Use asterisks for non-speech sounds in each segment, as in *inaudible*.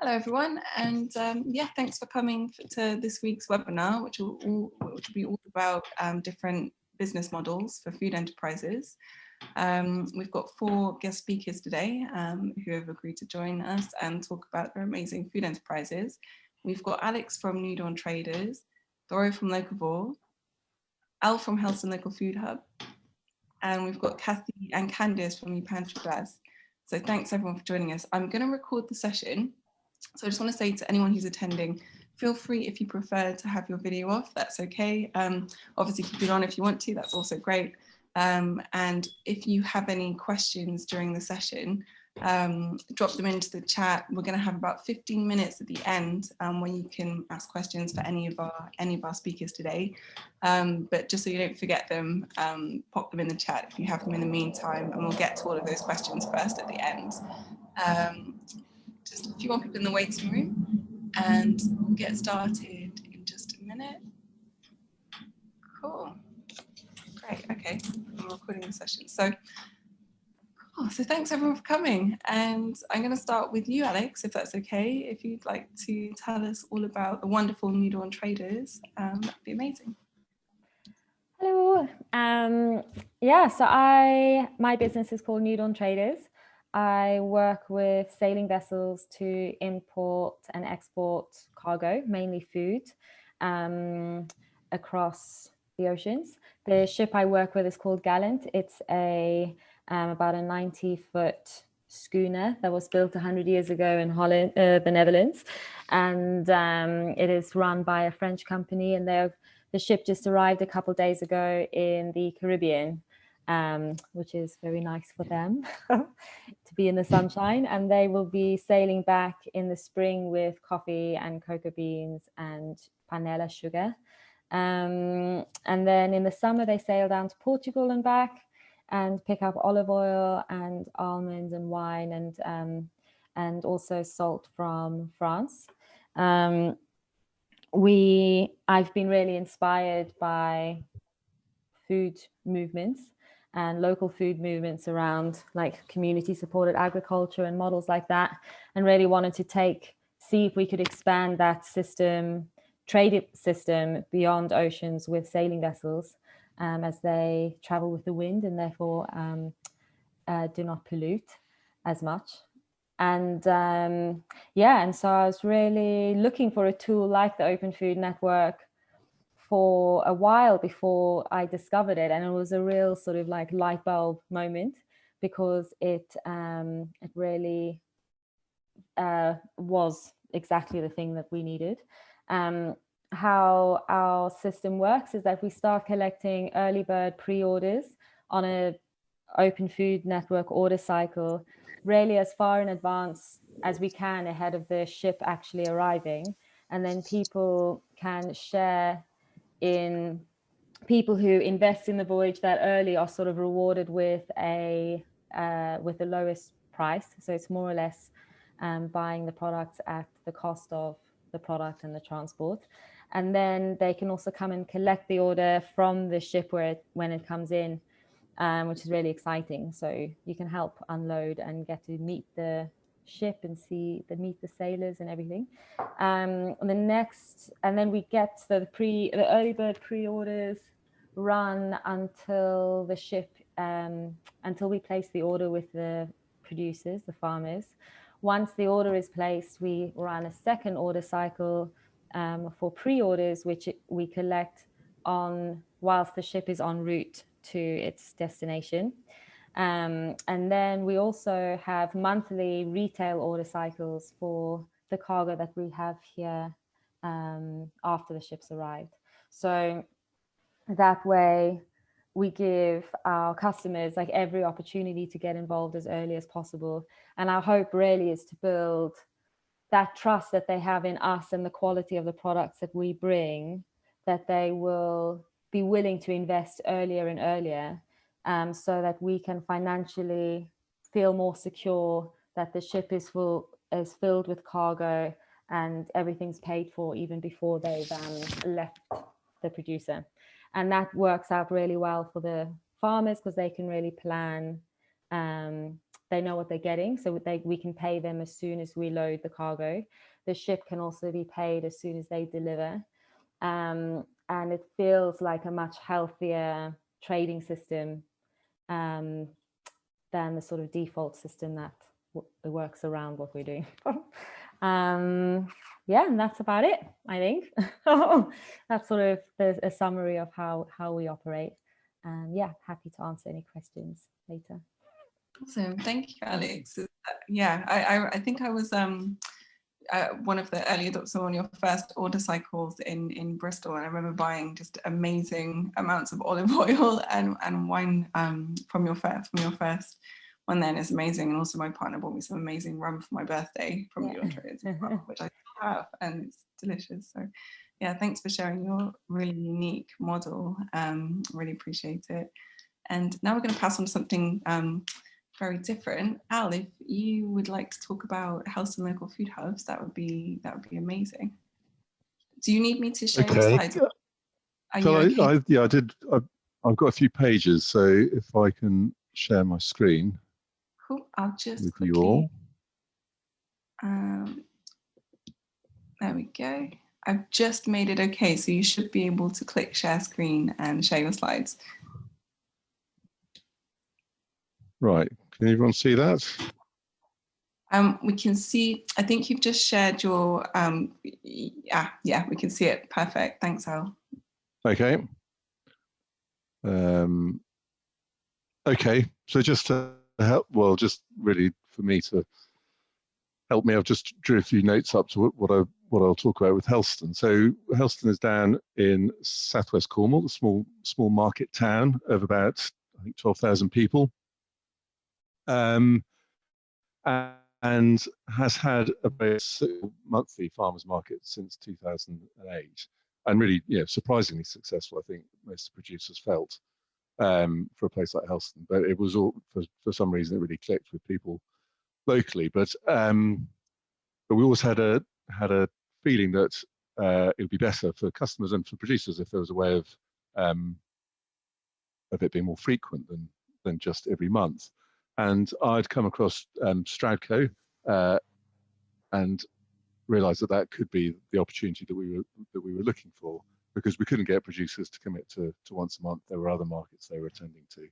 Hello everyone, and um, yeah, thanks for coming to this week's webinar, which will, all, which will be all about um, different business models for food enterprises. Um, we've got four guest speakers today um, who have agreed to join us and talk about their amazing food enterprises. We've got Alex from New Dawn Traders, Doro from Locavore, Al from Helston Local Food Hub, and we've got Kathy and Candice from Y Pantri Glas. So thanks everyone for joining us. I'm going to record the session so I just want to say to anyone who's attending, feel free if you prefer to have your video off, that's okay. Um, obviously keep it on if you want to, that's also great. Um, and if you have any questions during the session, um, drop them into the chat. We're going to have about 15 minutes at the end um, where you can ask questions for any of our any of our speakers today. Um, but just so you don't forget them, um, pop them in the chat if you have them in the meantime, and we'll get to all of those questions first at the end. Just a few more people in the waiting room and we'll get started in just a minute. Cool. Great. Okay. I'm recording the session. So, cool. So thanks everyone for coming. And I'm going to start with you, Alex, if that's okay. If you'd like to tell us all about the wonderful New Dawn traders, um, that'd be amazing. Hello. Um, yeah, so I my business is called New Dawn Traders. I work with sailing vessels to import and export cargo, mainly food, um, across the oceans. The ship I work with is called Gallant. It's a um, about a 90 foot schooner that was built 100 years ago in Holland, uh, the Netherlands. And um, it is run by a French company and the ship just arrived a couple days ago in the Caribbean um, which is very nice for them *laughs* to be in the sunshine. And they will be sailing back in the spring with coffee and cocoa beans and panela sugar. Um, and then in the summer, they sail down to Portugal and back and pick up olive oil and almonds and wine and, um, and also salt from France. Um, we, I've been really inspired by food movements and local food movements around like community supported agriculture and models like that and really wanted to take see if we could expand that system trade system beyond oceans with sailing vessels um, as they travel with the wind and therefore um, uh, do not pollute as much. And um, yeah and so I was really looking for a tool like the Open Food Network for a while before I discovered it. And it was a real sort of like light bulb moment because it, um, it really uh, was exactly the thing that we needed. Um, how our system works is that we start collecting early bird pre-orders on a open food network order cycle really as far in advance as we can ahead of the ship actually arriving and then people can share in people who invest in the voyage that early are sort of rewarded with a uh, with the lowest price. So it's more or less um, buying the product at the cost of the product and the transport. And then they can also come and collect the order from the ship where it, when it comes in, um, which is really exciting. So you can help unload and get to meet the ship and see the meet the sailors and everything. Um, and the next, and then we get the pre the early bird pre-orders run until the ship um, until we place the order with the producers, the farmers. Once the order is placed, we run a second order cycle um, for pre-orders, which we collect on whilst the ship is en route to its destination. Um, and then we also have monthly retail order cycles for the cargo that we have here um, after the ships arrived. So that way we give our customers like every opportunity to get involved as early as possible. And our hope really is to build that trust that they have in us and the quality of the products that we bring, that they will be willing to invest earlier and earlier um, so that we can financially feel more secure that the ship is full is filled with cargo and everything's paid for even before they've um, left the producer. And that works out really well for the farmers because they can really plan um, they know what they're getting. So they, we can pay them as soon as we load the cargo. The ship can also be paid as soon as they deliver. Um, and it feels like a much healthier trading system um, than the sort of default system that works around what we're doing. *laughs* um, yeah, and that's about it, I think. *laughs* that's sort of the, a summary of how, how we operate. And yeah, happy to answer any questions later. Awesome, thank you, Alex. Uh, yeah, I, I, I think I was um, uh, one of the early adopters on your first order cycles in, in Bristol. And I remember buying just amazing amounts of olive *laughs* oil and, and wine um, from your first, from your first one then is amazing. And also my partner bought me some amazing rum for my birthday from your trades, which I *laughs* have and it's delicious. So yeah, thanks for sharing your really unique model. Um, really appreciate it. And now we're going to pass on to something um, very different. Al, if you would like to talk about Helston local food hubs, that would be that would be amazing. Do you need me to share okay. slides? So okay? I, I, yeah, I did. I, I've got a few pages, so if I can share my screen. Cool. I'll just with quickly, you all. Um, there we go. I've just made it okay, so you should be able to click share screen and share your slides. Right, can everyone see that? Um, we can see, I think you've just shared your, um, yeah, yeah, we can see it. Perfect. Thanks, Al. Okay. Um, okay, so just to help, well, just really for me to help me, I've just drew a few notes up to what I what I'll talk about with Helston. So Helston is down in southwest Cornwall, a small small market town of about I think 12,000 people um, and has had a monthly farmers market since 2008 and really you know, surprisingly successful, I think most producers felt um, for a place like Helston. But it was all, for, for some reason, it really clicked with people locally. But um, but we always had a had a feeling that uh, it would be better for customers and for producers if there was a way of um, of it being more frequent than than just every month and I'd come across um, Stroudco uh, and realised that that could be the opportunity that we were that we were looking for because we couldn't get producers to commit to, to once a month. There were other markets they were attending to,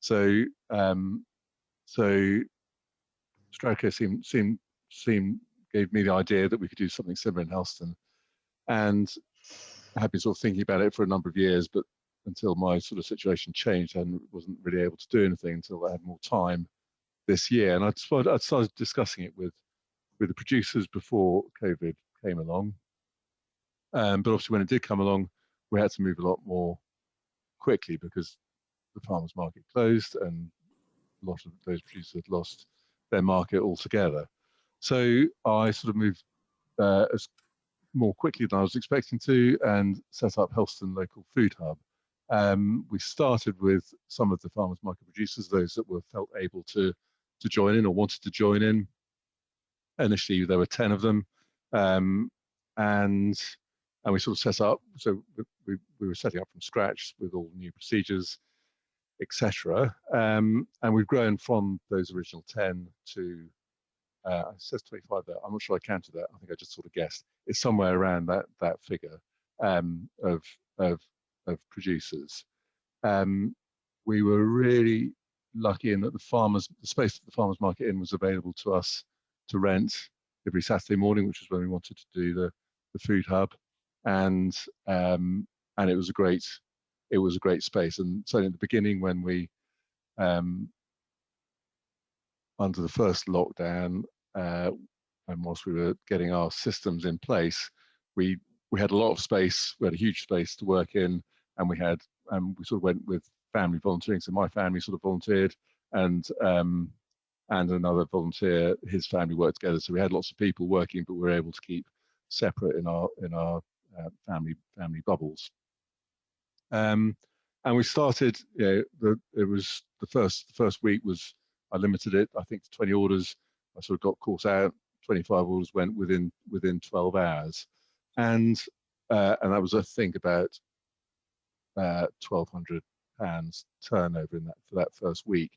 so um, so Stroudco seemed seemed seemed gave me the idea that we could do something similar in Helston, and I had been sort of thinking about it for a number of years, but until my sort of situation changed and wasn't really able to do anything until I had more time this year. And I'd started, I'd started discussing it with with the producers before COVID came along. Um, but obviously, when it did come along, we had to move a lot more quickly because the farmers market closed and a lot of those producers had lost their market altogether. So I sort of moved uh, as more quickly than I was expecting to and set up Helston Local Food Hub, um, we started with some of the farmers market producers, those that were felt able to to join in or wanted to join in. Initially, there were 10 of them. Um, and and we sort of set up, so we, we were setting up from scratch with all new procedures, etc. Um, and we've grown from those original 10 to, uh, it says 25 there, I'm not sure I counted that, I think I just sort of guessed. It's somewhere around that, that figure um, of, of of producers. Um, we were really lucky in that the farmers, the space that the farmers market in was available to us to rent every Saturday morning, which was when we wanted to do the, the food hub, and um, and it was a great it was a great space. And so in the beginning, when we um, under the first lockdown, uh, and whilst we were getting our systems in place, we we had a lot of space. We had a huge space to work in, and we had um, we sort of went with family volunteering. So my family sort of volunteered, and um, and another volunteer, his family worked together. So we had lots of people working, but we were able to keep separate in our in our uh, family family bubbles. Um, and we started. You know, the it was the first the first week was I limited it. I think to 20 orders. I sort of got course out. 25 orders went within within 12 hours, and uh, and that was I think about uh, 1,200 pounds turnover in that for that first week.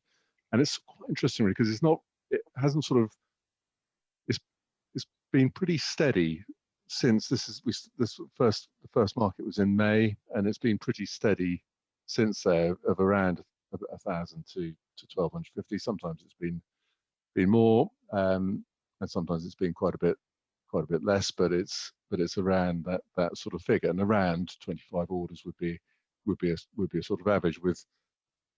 and it's quite interesting because it's not it hasn't sort of it's it's been pretty steady since this is we this first the first market was in May and it's been pretty steady since there of around a thousand to to 1250 sometimes it's been been more um, and sometimes it's been quite a bit quite a bit less but it's but it's around that that sort of figure and around 25 orders would be would be a would be a sort of average with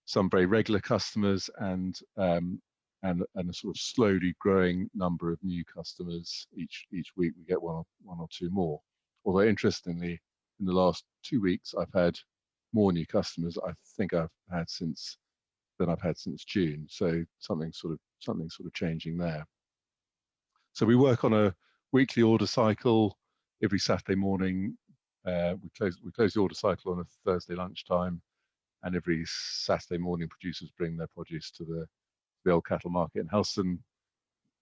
some very regular customers and um, and and a sort of slowly growing number of new customers each each week. We get one or one or two more. Although interestingly, in the last two weeks, I've had more new customers. I think I've had since than I've had since June. So something sort of something sort of changing there. So we work on a weekly order cycle every Saturday morning. Uh, we close we close the order cycle on a Thursday lunchtime and every Saturday morning producers bring their produce to the the old cattle market in Helston.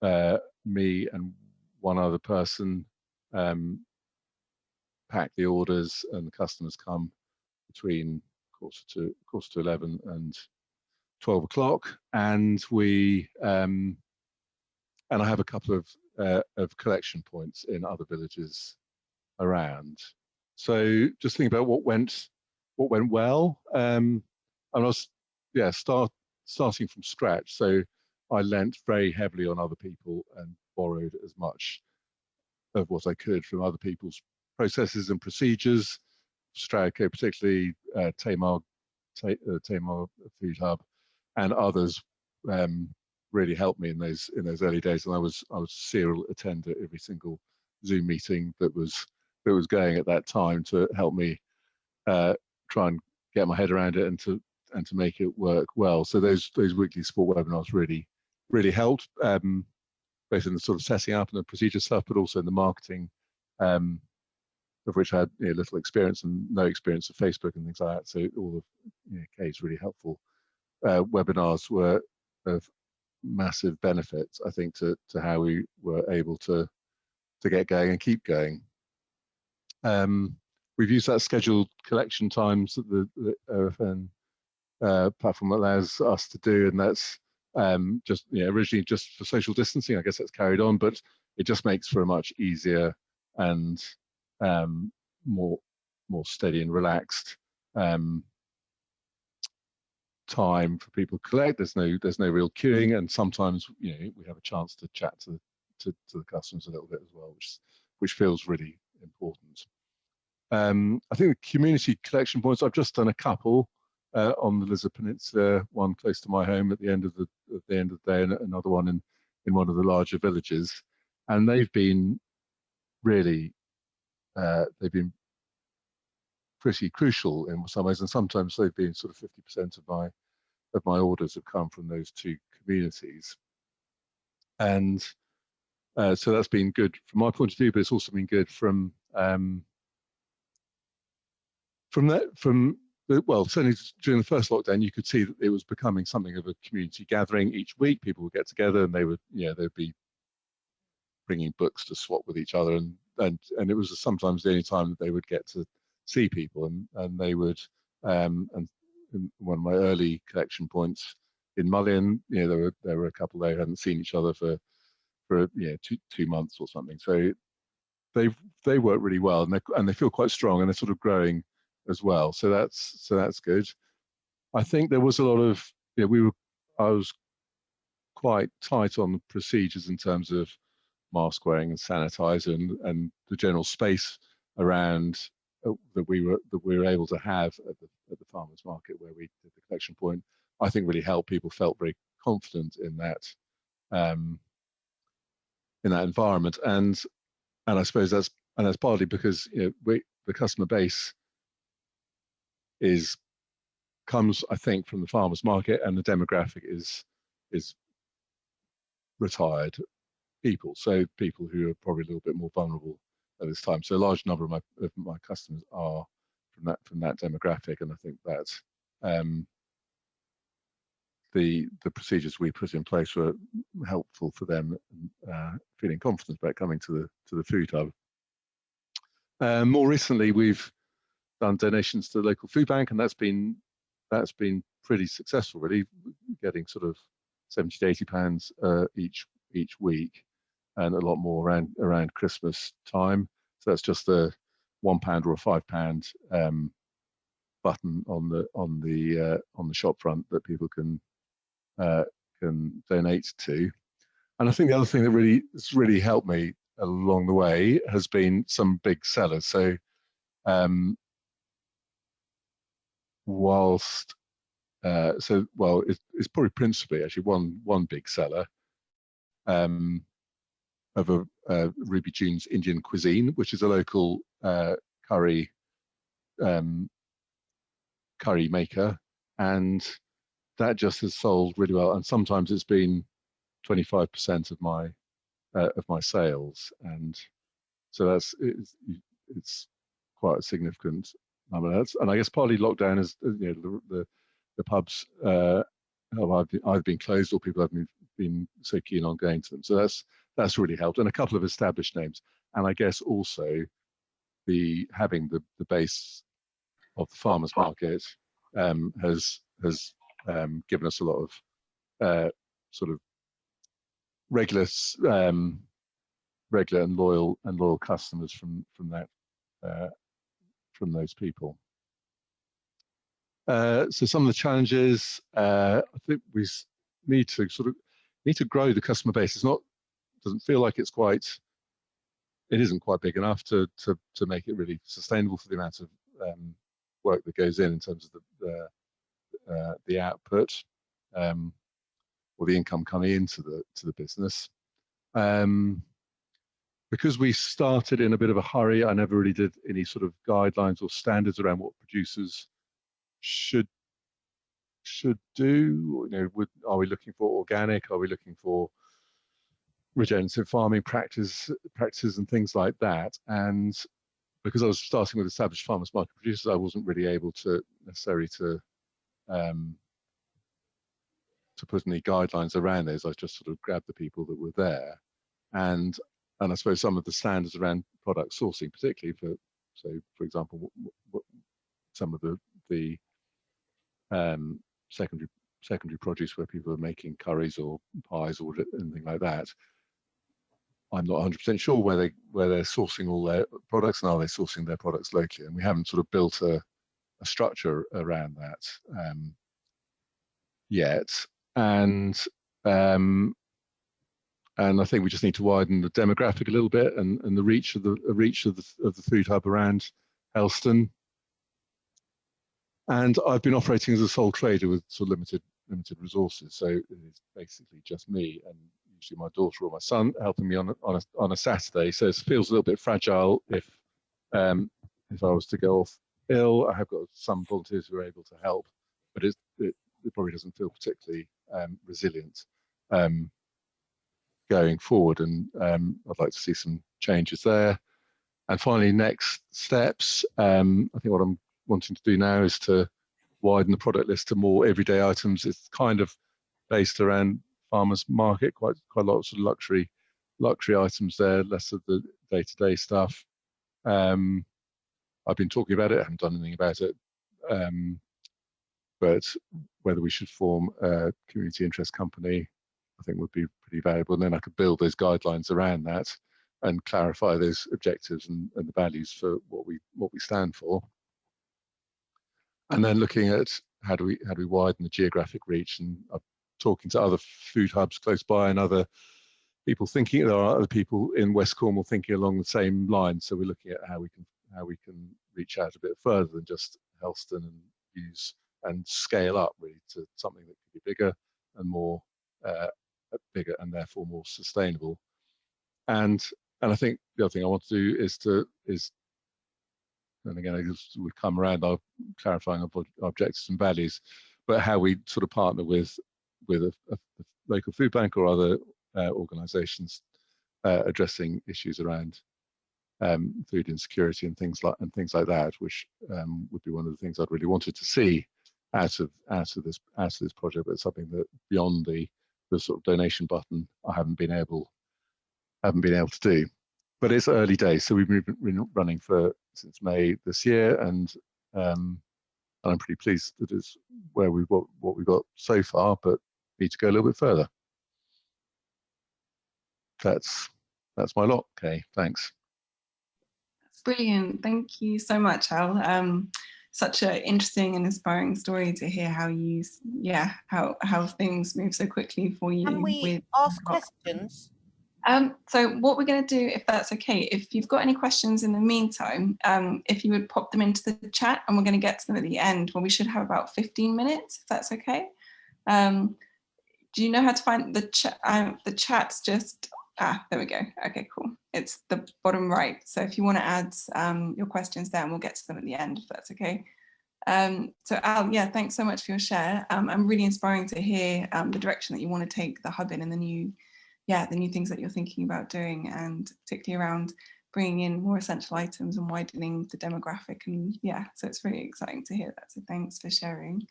Uh, me and one other person um, pack the orders, and the customers come between quarter to quarter to eleven and twelve o'clock, and we um, and I have a couple of uh, of collection points in other villages around. So just think about what went what went well. Um, and I was, yeah, start starting from scratch. So I lent very heavily on other people and borrowed as much of what I could from other people's processes and procedures. Stroudco, particularly uh, Tamar, uh, Tamar Food Hub, and others um, really helped me in those in those early days. And I was I was serial attender every single Zoom meeting that was that was going at that time to help me uh, try and get my head around it and to and to make it work well. So those those weekly support webinars really really helped, um, both in the sort of setting up and the procedure stuff, but also in the marketing, um, of which I had you know, little experience and no experience of Facebook and things like that. So all of you know, really helpful uh, webinars were of massive benefits, I think, to to how we were able to to get going and keep going. Um, we've used that scheduled collection times that the, the OFN uh, platform allows us to do, and that's um, just yeah, originally just for social distancing. I guess that's carried on, but it just makes for a much easier and um, more more steady and relaxed um, time for people to collect. There's no there's no real queuing, and sometimes you know we have a chance to chat to to, to the customers a little bit as well, which which feels really important. Um, I think the community collection points, I've just done a couple uh, on the Lizard Peninsula, one close to my home at the end of the at the end of the day, and another one in in one of the larger villages, and they've been really uh, they've been pretty crucial in some ways, and sometimes they've been sort of 50% of my of my orders have come from those two communities, and uh, so that's been good from my point of view, but it's also been good from um, from that from well certainly during the first lockdown you could see that it was becoming something of a community gathering. Each week people would get together and they would you know they'd be bringing books to swap with each other. And and and it was sometimes the only time that they would get to see people and and they would um and one of my early collection points in Mullion, you know, there were there were a couple they hadn't seen each other for for two two months or something. So they they work really well and they and they feel quite strong and they're sort of growing as well. So that's so that's good. I think there was a lot of know, we were I was quite tight on the procedures in terms of mask wearing and sanitizer and, and the general space around uh, that we were that we were able to have at the at the farmers market where we did the collection point. I think really helped people felt very confident in that um, in that environment. And and I suppose that's and that's partly because you know we the customer base is comes, I think, from the farmers market, and the demographic is is retired people, so people who are probably a little bit more vulnerable at this time. So a large number of my of my customers are from that from that demographic, and I think that um, the the procedures we put in place were helpful for them, uh, feeling confident about coming to the to the food hub. Uh, more recently, we've done donations to the local food bank, and that's been that's been pretty successful, really, getting sort of 70 to 80 pounds uh, each each week, and a lot more around around Christmas time. So that's just a one pound or a five pound um, button on the on the uh, on the shop front that people can uh, can donate to. And I think the other thing that really has really helped me along the way has been some big sellers. So um, whilst uh, so well, it's, it's, probably principally actually one one big seller um, of a Ruby June's Indian cuisine, which is a local uh, curry um, curry maker, and that just has sold really well. And sometimes it's been 25% of my uh, of my sales, and so that's it's, it's quite a significant number. That's, and I guess partly lockdown is you know the the, the pubs uh, have either, either been closed or people haven't been so keen on going to them. So that's that's really helped, and a couple of established names, and I guess also the having the the base of the farmers market um, has has um, given us a lot of uh, sort of regular um, regular and loyal and loyal customers from from that uh, from those people. Uh, so some of the challenges uh, I think we need to sort of need to grow the customer base. It's not doesn't feel like it's quite it isn't quite big enough to to to make it really sustainable for the amount of um, work that goes in in terms of the the, uh, the output um, or the income coming into the to the business. Um, because we started in a bit of a hurry, I never really did any sort of guidelines or standards around what producers should should do. You know, would, are we looking for organic? Are we looking for regenerative farming practice, practices and things like that? And because I was starting with established farmers market producers, I wasn't really able to necessarily to um, to put any guidelines around those. I just sort of grabbed the people that were there, and and I suppose some of the standards around product sourcing, particularly for so for example, some of the the um, secondary secondary produce where people are making curries or pies or anything like that. I'm not 100% sure where they where they're sourcing all their products and are they sourcing their products locally, and we haven't sort of built a, a structure around that um, yet. And um, and I think we just need to widen the demographic a little bit and, and the reach of the, reach of the of the food hub around Helston. And I've been operating as a sole trader with sort of limited limited resources, so it's basically just me and usually my daughter or my son helping me on a, on a, on a Saturday. So it feels a little bit fragile if um, if I was to go off ill. I have got some volunteers who are able to help, but it, it, it probably doesn't feel particularly um, resilient. Um, going forward. And um, I'd like to see some changes there. And finally, next steps. Um, I think what I'm wanting to do now is to widen the product list to more everyday items. It's kind of based around farmers market, quite quite a lot of sort of luxury luxury items there, less of the day-to-day -day stuff. Um, I've been talking about it, I haven't done anything about it. Um, but whether we should form a community interest company I think would be pretty valuable. And then I could build those guidelines around that and clarify those objectives and, and the values for what we what we stand for. And then looking at how do we how do we widen the geographic reach and I'm talking to other food hubs close by and other people thinking there are other people in West Cornwall thinking along the same lines. So we're looking at how we can how we can reach out a bit further than just Helston and use and scale up really to something that could be bigger and more uh, bigger and therefore more sustainable. And and I think the other thing I want to do is to is and again I just would come around our clarifying our objectives and values, but how we sort of partner with with a, a local food bank or other uh, organisations uh, addressing issues around um, food insecurity and things like and things like that, which um, would be one of the things I'd really wanted to see out of out of this out of this project, but something that beyond the the sort of donation button I haven't been able haven't been able to do. But it's early days, so we've been running for since May this year, and um, I'm pretty pleased that it's where we've got what we've got so far. But need to go a little bit further. That's that's my lot. Okay, thanks. Brilliant. Thank you so much, Al. Um, such an interesting and inspiring story to hear how you, yeah, how how things move so quickly for you. Can we ask questions? Um, so what we're going to do, if that's okay, if you've got any questions in the meantime, um, if you would pop them into the chat and we're going to get to them at the end when we should have about 15 minutes, if that's okay. Um, do you know how to find the chat? Um, the chat's just, ah, there we go. Okay, cool. It's the bottom right. So if you want to add um, your questions there and we'll get to them at the end, if that's okay. Um, so Al, yeah, thanks so much for your share. Um, I'm really inspiring to hear um, the direction that you want to take the hub in and the new yeah, the new things that you're thinking about doing and particularly around bringing in more essential items and widening the demographic. And yeah, so it's really exciting to hear that. So thanks for sharing.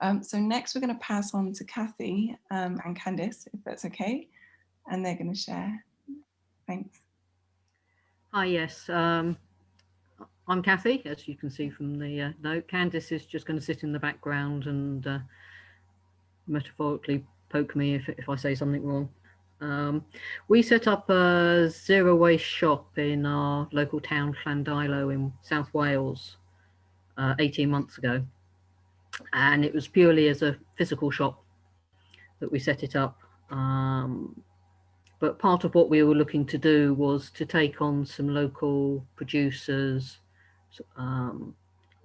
Um, so next we're going to pass on to Kathy um, and Candice, if that's okay. And they're going to share. Thanks. Hi, yes. Um, I'm Kathy, as you can see from the uh, note. Candice is just going to sit in the background and uh, metaphorically poke me if, if I say something wrong. Um, we set up a zero waste shop in our local town, Llandeilo in South Wales, uh, 18 months ago. And it was purely as a physical shop that we set it up. Um, but part of what we were looking to do was to take on some local producers um,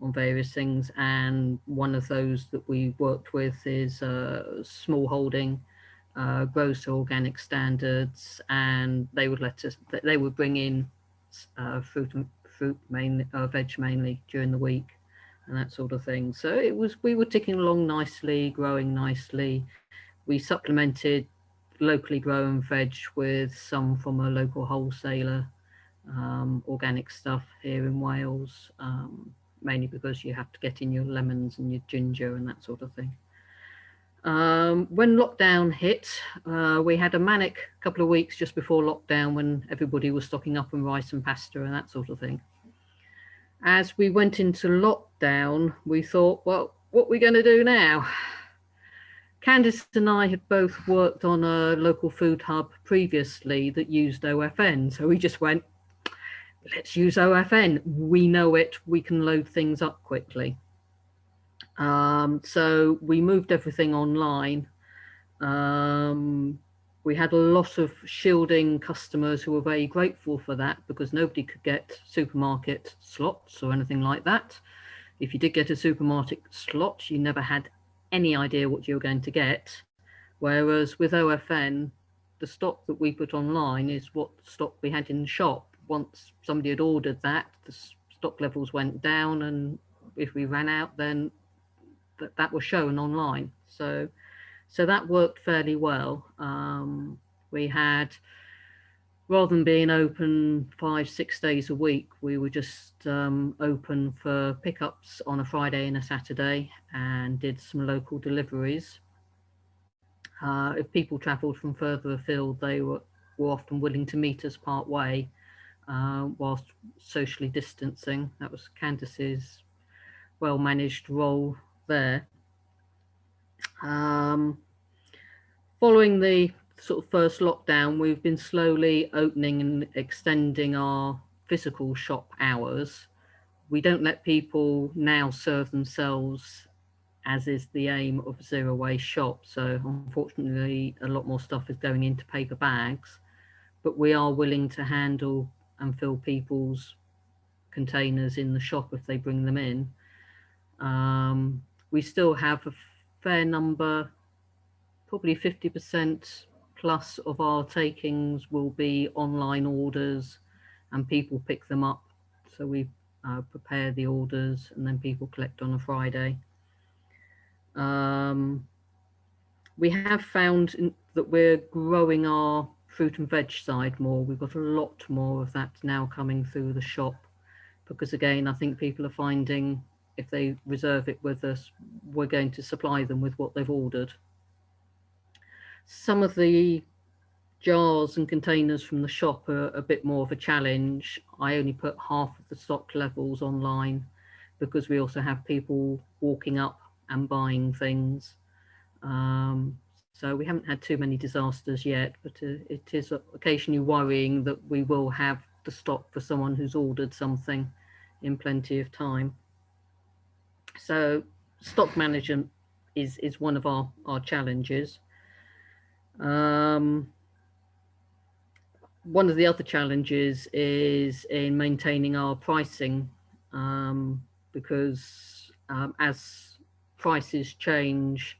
on various things. And one of those that we worked with is a small holding uh, gross organic standards, and they would let us. They would bring in uh, fruit and fruit mainly, uh, veg mainly during the week, and that sort of thing. So it was. We were ticking along nicely, growing nicely. We supplemented locally grown veg with some from a local wholesaler, um, organic stuff here in Wales, um, mainly because you have to get in your lemons and your ginger and that sort of thing. Um, when lockdown hit, uh, we had a manic couple of weeks just before lockdown when everybody was stocking up on rice and pasta and that sort of thing. As we went into lockdown, we thought, well, what are we going to do now? Candice and I had both worked on a local food hub previously that used OFN. So we just went, let's use OFN. We know it, we can load things up quickly. Um, so we moved everything online. Um, we had a lot of shielding customers who were very grateful for that because nobody could get supermarket slots or anything like that. If you did get a supermarket slot, you never had any idea what you were going to get. Whereas with OFN, the stock that we put online is what stock we had in the shop. Once somebody had ordered that, the stock levels went down and if we ran out, then that that was shown online. So, so that worked fairly well. Um, we had, rather than being open five, six days a week, we were just um, open for pickups on a Friday and a Saturday and did some local deliveries. Uh, if people travelled from further afield, they were, were often willing to meet us part way uh, whilst socially distancing. That was Candice's well managed role there. Um, following the sort of first lockdown, we've been slowly opening and extending our physical shop hours. We don't let people now serve themselves as is the aim of zero waste shop. So unfortunately, a lot more stuff is going into paper bags, but we are willing to handle and fill people's containers in the shop if they bring them in. Um, we still have a fair number, probably 50% plus of our takings will be online orders and people pick them up. So we uh, prepare the orders and then people collect on a Friday. Um, we have found in, that we're growing our fruit and veg side more. We've got a lot more of that now coming through the shop because again, I think people are finding if they reserve it with us, we're going to supply them with what they've ordered. Some of the jars and containers from the shop are a bit more of a challenge. I only put half of the stock levels online because we also have people walking up and buying things. Um, So we haven't had too many disasters yet, but uh, it is occasionally worrying that we will have the stock for someone who's ordered something in plenty of time. So stock management is, is one of our, our challenges. Um, one of the other challenges is in maintaining our pricing um, because um, as prices change,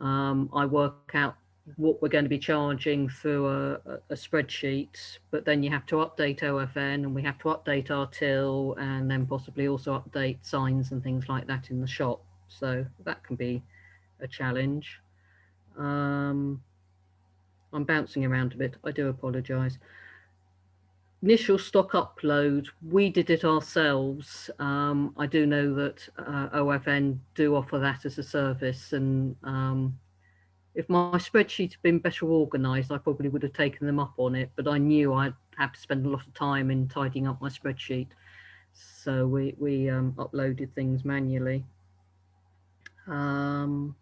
um, I work out what we're going to be charging through a, a, spreadsheet, but then you have to update OFN and we have to update our till and then possibly also update signs and things like that in the shop. So that can be a challenge. Um, I'm bouncing around a bit. I do apologise. Initial stock upload, we did it ourselves. Um, I do know that uh, OFN do offer that as a service and um, if my spreadsheet had been better organised, I probably would have taken them up on it, but I knew I'd have to spend a lot of time in tidying up my spreadsheet. So we, we um, uploaded things manually. Um,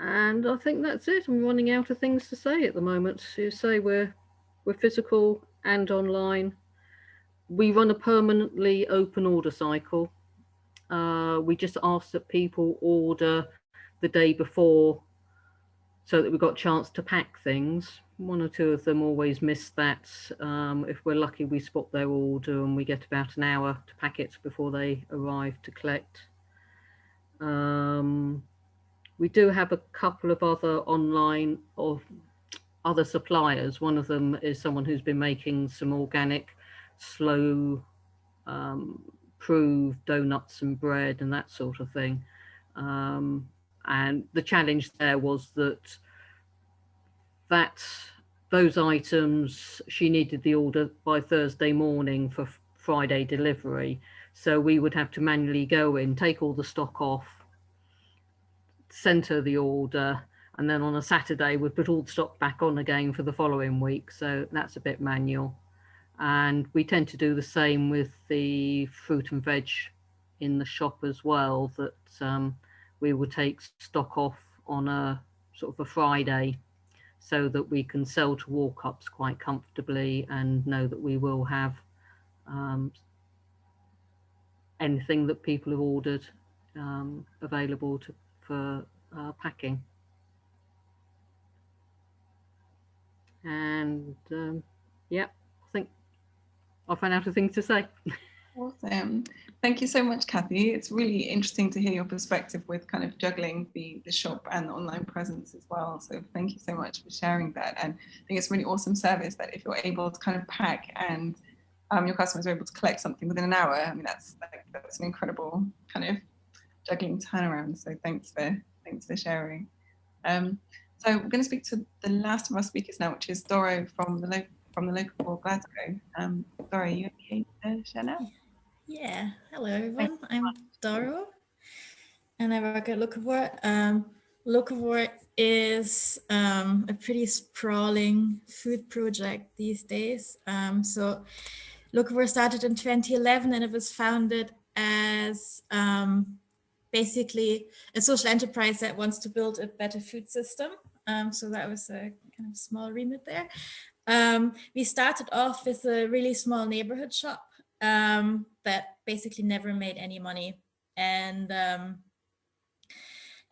and I think that's it. I'm running out of things to say at the moment. To say we're we're physical and online. We run a permanently open order cycle. Uh, we just ask that people order the day before so that we've got a chance to pack things. One or two of them always miss that. Um, if we're lucky, we spot their order and we get about an hour to pack it before they arrive to collect. Um, we do have a couple of other online or other suppliers. One of them is someone who's been making some organic, slow um, prove donuts and bread and that sort of thing. Um, and the challenge there was that that those items she needed the order by Thursday morning for Friday delivery. So we would have to manually go in, take all the stock off, center the order, and then on a Saturday we'd put all the stock back on again for the following week. So that's a bit manual. And we tend to do the same with the fruit and veg in the shop as well, that um, we will take stock off on a sort of a Friday so that we can sell to walk-ups quite comfortably and know that we will have um, anything that people have ordered um, available to, for uh, packing. And um, yeah, I've run out of things to say. Awesome. Thank you so much, Kathy. It's really interesting to hear your perspective with kind of juggling the, the shop and the online presence as well. So thank you so much for sharing that. And I think it's really awesome service that if you're able to kind of pack and um, your customers are able to collect something within an hour, I mean, that's like, that's an incredible kind of juggling turnaround. So thanks for thanks for sharing. Um, so we're going to speak to the last of our speakers now, which is Doro from the local from the Locavore Glasgow. Um, Doro, you okay to share now? Yeah, hello everyone. I'm Doro and I work at Locavore. Um, is um, a pretty sprawling food project these days. Um, so Locavore started in 2011 and it was founded as um, basically a social enterprise that wants to build a better food system. Um, so that was a kind of small remit there. Um, we started off with a really small neighborhood shop um, that basically never made any money. And um,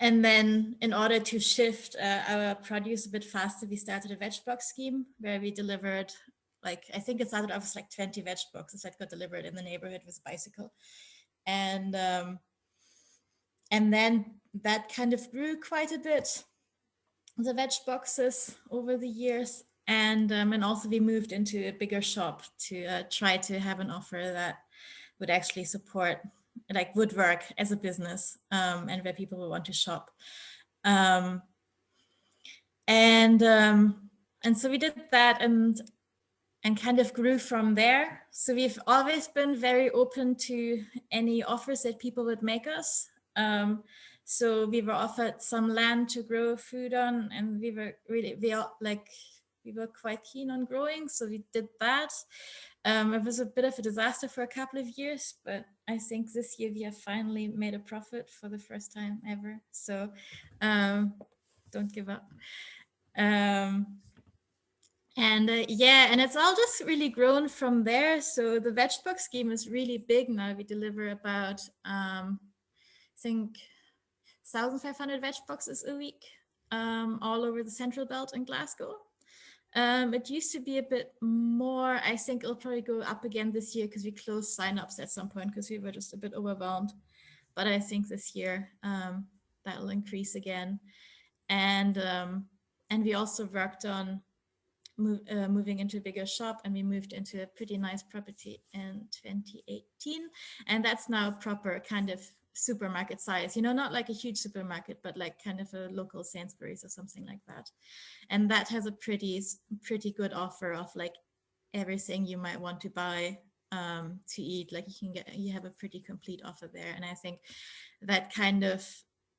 and then in order to shift uh, our produce a bit faster, we started a veg box scheme where we delivered like, I think it started off with like 20 veg boxes that got delivered in the neighborhood with a bicycle. And, um, and then that kind of grew quite a bit, the veg boxes over the years. And, um, and also we moved into a bigger shop to uh, try to have an offer that would actually support like woodwork as a business um, and where people would want to shop. Um, and um, and so we did that and and kind of grew from there. So we've always been very open to any offers that people would make us. Um, so we were offered some land to grow food on and we were really, we all, like we were quite keen on growing, so we did that. Um, it was a bit of a disaster for a couple of years, but I think this year we have finally made a profit for the first time ever. So um, don't give up. Um, and uh, yeah, and it's all just really grown from there. So the veg box scheme is really big now. We deliver about, um, think, 1,500 veg boxes a week um, all over the central belt in Glasgow. Um, it used to be a bit more. I think it'll probably go up again this year because we closed signups at some point because we were just a bit overwhelmed. But I think this year um, that will increase again. And um, and we also worked on move, uh, moving into a bigger shop and we moved into a pretty nice property in 2018 and that's now proper kind of supermarket size you know not like a huge supermarket but like kind of a local Sainsbury's or something like that. And that has a pretty pretty good offer of like everything you might want to buy um, to eat. Like you can get you have a pretty complete offer there. And I think that kind of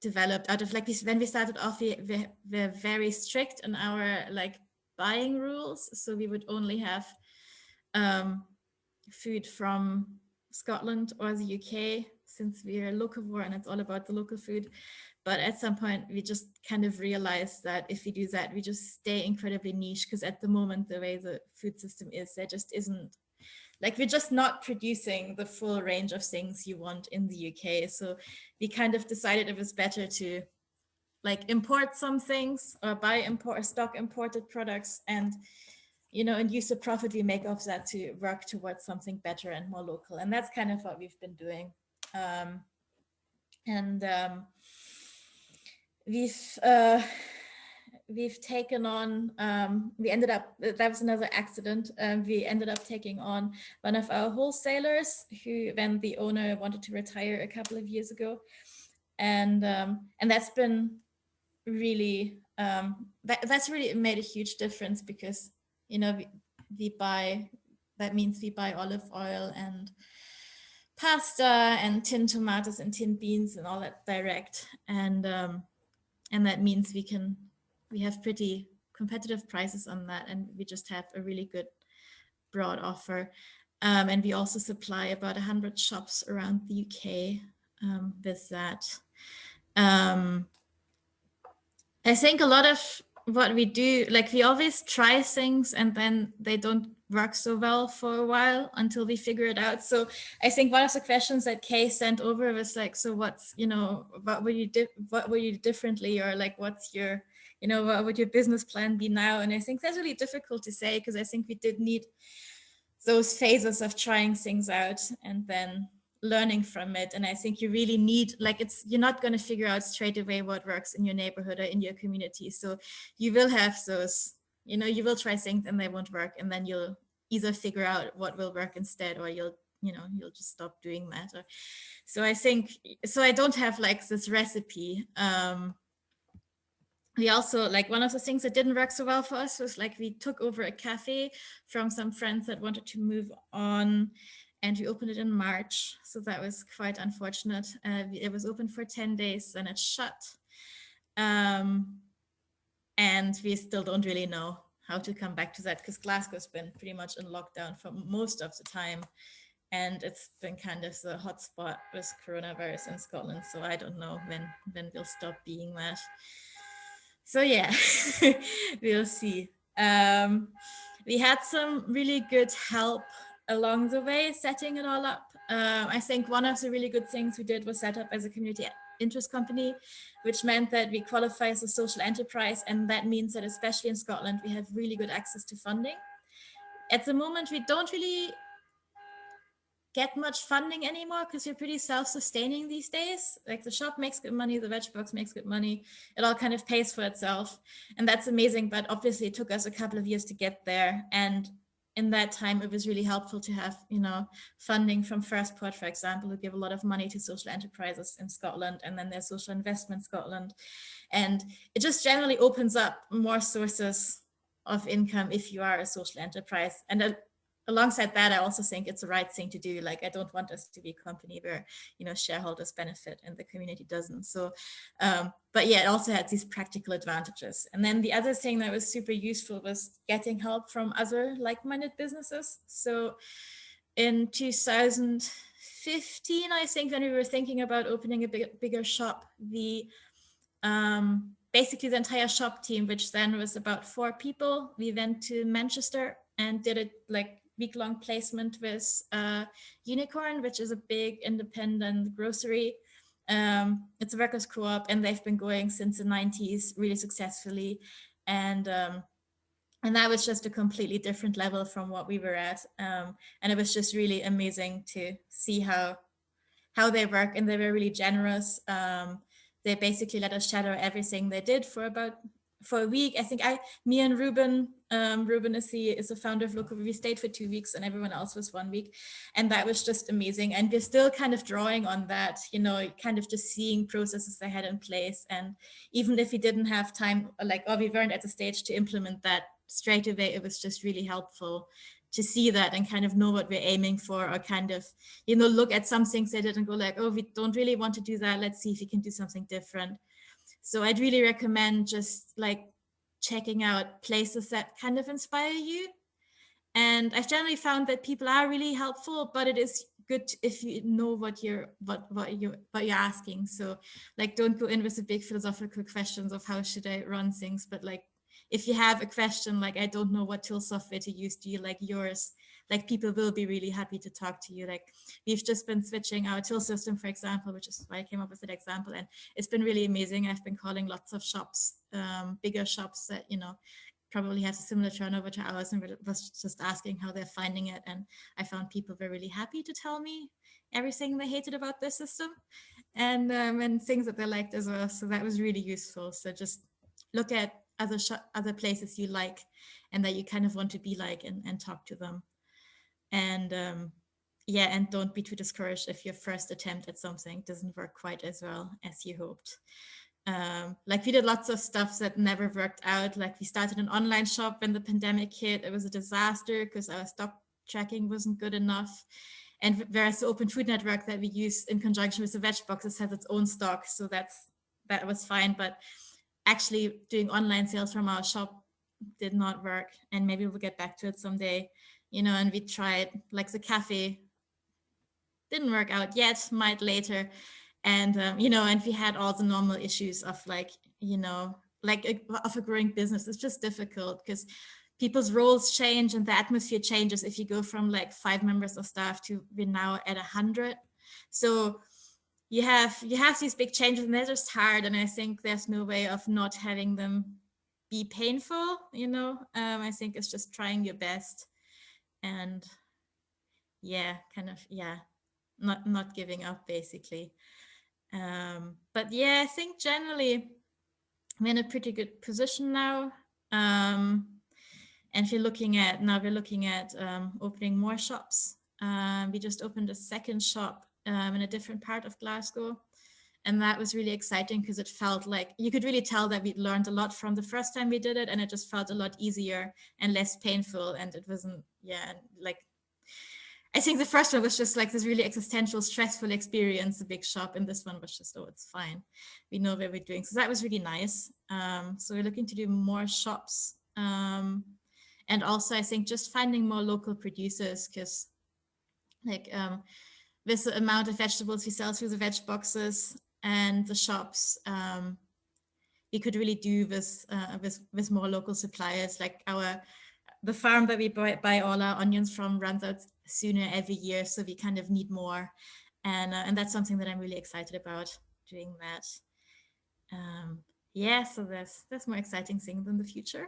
developed out of like this when we started off we, we were very strict on our like buying rules. So we would only have um, food from Scotland or the UK since we're locavore and it's all about the local food. But at some point we just kind of realized that if we do that, we just stay incredibly niche because at the moment, the way the food system is, there just isn't like we're just not producing the full range of things you want in the UK. So we kind of decided it was better to like import some things or buy import stock imported products and you know and use the profit we make off that to work towards something better and more local and that's kind of what we've been doing um, and um, we've uh, we've taken on um, we ended up that was another accident. Um, we ended up taking on one of our wholesalers who when the owner wanted to retire a couple of years ago. And um, and that's been really um, that, that's really made a huge difference because you know we, we buy that means we buy olive oil and pasta and tin tomatoes and tin beans and all that direct. And um, and that means we can we have pretty competitive prices on that. And we just have a really good broad offer. Um, and we also supply about 100 shops around the UK um, with that. Um, I think a lot of what we do, like we always try things and then they don't work so well for a while until we figure it out. So I think one of the questions that Kay sent over was like, so what's, you know, what would you do, what would you differently or like, what's your, you know, what would your business plan be now? And I think that's really difficult to say because I think we did need those phases of trying things out and then learning from it and i think you really need like it's you're not going to figure out straight away what works in your neighborhood or in your community so you will have those you know you will try things and they won't work and then you'll either figure out what will work instead or you'll you know you'll just stop doing that or, so i think so i don't have like this recipe um we also like one of the things that didn't work so well for us was like we took over a cafe from some friends that wanted to move on and we opened it in March. So that was quite unfortunate. Uh, it was open for 10 days and it shut. Um, and we still don't really know how to come back to that because Glasgow's been pretty much in lockdown for most of the time. And it's been kind of the hotspot with coronavirus in Scotland. So I don't know when, when we'll stop being that. So yeah, *laughs* we'll see. Um, we had some really good help along the way setting it all up. Um, I think one of the really good things we did was set up as a community interest company, which meant that we qualify as a social enterprise. And that means that especially in Scotland, we have really good access to funding. At the moment, we don't really get much funding anymore because we're pretty self-sustaining these days. Like the shop makes good money, the veg box makes good money. It all kind of pays for itself. And that's amazing. But obviously it took us a couple of years to get there. And in that time, it was really helpful to have, you know, funding from Firstport, for example, who give a lot of money to social enterprises in Scotland, and then there's Social Investment Scotland. And it just generally opens up more sources of income if you are a social enterprise. And a, alongside that, I also think it's the right thing to do. Like, I don't want us to be a company where, you know, shareholders benefit and the community doesn't. So, um, but yeah, it also had these practical advantages. And then the other thing that was super useful was getting help from other like-minded businesses. So in 2015, I think when we were thinking about opening a big, bigger shop, the um, basically the entire shop team, which then was about four people, we went to Manchester and did it like week-long placement with uh, Unicorn, which is a big independent grocery. Um, it's a workers co-op and they've been going since the 90s really successfully. And um, and that was just a completely different level from what we were at. Um, and it was just really amazing to see how how they work and they were really generous. Um, they basically let us shadow everything they did for about for a week. I think I, me and Ruben, um, Ruben the is the founder of Local. We stayed for two weeks, and everyone else was one week, and that was just amazing. And we're still kind of drawing on that, you know, kind of just seeing processes they had in place. And even if we didn't have time, like, or we weren't at the stage to implement that straight away, it was just really helpful to see that and kind of know what we're aiming for or kind of, you know, look at some things they did and go like, oh, we don't really want to do that. Let's see if we can do something different. So I'd really recommend just like checking out places that kind of inspire you. And I've generally found that people are really helpful, but it is good if you know what you're what what you what you're asking. So like don't go in with the big philosophical questions of how should I run things, but like if you have a question like I don't know what tool software to use, do you like yours? Like people will be really happy to talk to you. Like we've just been switching our till system, for example, which is why I came up with that example. And it's been really amazing. I've been calling lots of shops, um, bigger shops that, you know, probably have a similar turnover to ours and was just asking how they're finding it. And I found people were really happy to tell me everything they hated about their system and, um, and things that they liked as well. So that was really useful. So just look at other other places you like and that you kind of want to be like and, and talk to them and um, yeah, and don't be too discouraged if your first attempt at something doesn't work quite as well as you hoped. Um, like we did lots of stuff that never worked out. Like we started an online shop when the pandemic hit. It was a disaster because our stock tracking wasn't good enough. And whereas the Open Food Network that we use in conjunction with the veg boxes has its own stock, so that's that was fine. But actually doing online sales from our shop did not work, and maybe we'll get back to it someday you know, and we tried like the cafe didn't work out yet, might later. And, um, you know, and we had all the normal issues of like, you know, like a, of a growing business. It's just difficult because people's roles change and the atmosphere changes if you go from like five members of staff to we're now at a hundred. So you have you have these big changes and they're just hard. And I think there's no way of not having them be painful, you know, um, I think it's just trying your best and yeah, kind of, yeah, not, not giving up basically. Um, but yeah, I think generally I'm in a pretty good position now. Um, and you're looking at, now we're looking at um, opening more shops. Um, we just opened a second shop um, in a different part of Glasgow. And that was really exciting because it felt like you could really tell that we'd learned a lot from the first time we did it and it just felt a lot easier and less painful. And it wasn't, yeah, like I think the first one was just like this really existential, stressful experience, the big shop, and this one was just, oh, it's fine. We know what we're doing. So that was really nice. Um, so we're looking to do more shops. Um, and also, I think just finding more local producers, because like um, with the amount of vegetables we sell through the veg boxes, and the shops um, we could really do with, uh, with with more local suppliers. Like our the farm that we buy, buy all our onions from runs out sooner every year so we kind of need more. And uh, and that's something that I'm really excited about doing that. Um, yeah so that's that's more exciting things in the future.